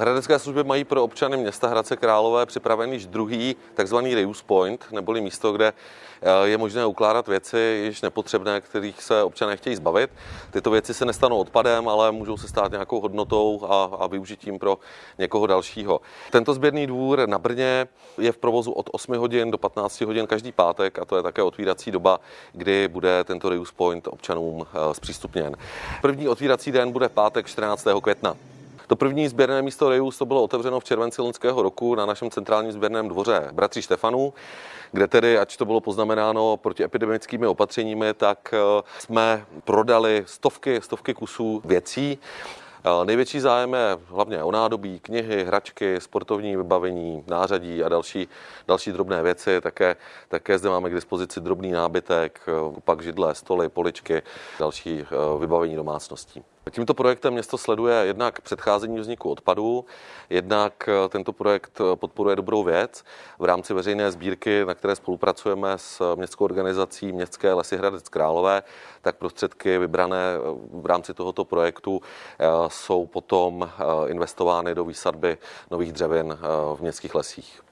Hradecké služby mají pro občany města Hradce Králové připravený již druhý takzvaný reuse point, neboli místo, kde eh, je možné ukládat věci již nepotřebné, kterých se občané chtějí zbavit. Tyto věci se nestanou odpadem, ale můžou se stát nějakou hodnotou a, a využitím pro někoho dalšího. Tento sběrný dvůr na Brně je v provozu od 8 hodin do 15 hodin každý pátek a to je také otvírací doba, kdy bude tento reuse point občanům eh, zpřístupněn. První otvírací den bude pátek 14. května. To první sběrné místo Reus to bylo otevřeno v červenci loňského roku na našem centrálním sběrném dvoře Bratří Štefanů, kde tedy, ať to bylo poznamenáno protiepidemickými opatřeními, tak eh, jsme prodali stovky, stovky kusů věcí. Eh, největší zájem je hlavně o nádobí, knihy, hračky, sportovní vybavení, nářadí a další, další drobné věci. Také, také zde máme k dispozici drobný nábytek, eh, pak židle, stoly, poličky, další vybavení domácností. Tímto projektem město sleduje jednak předcházení vzniku odpadů, jednak eh, tento projekt eh, podporuje dobrou věc v rámci veřejné sbírky, na které spolupracujeme s městskou organizací Městské lesy Hradec Králové, tak prostředky vybrané eh, v rámci tohoto projektu jsou potom investovány do výsadby nových dřevin v městských lesích.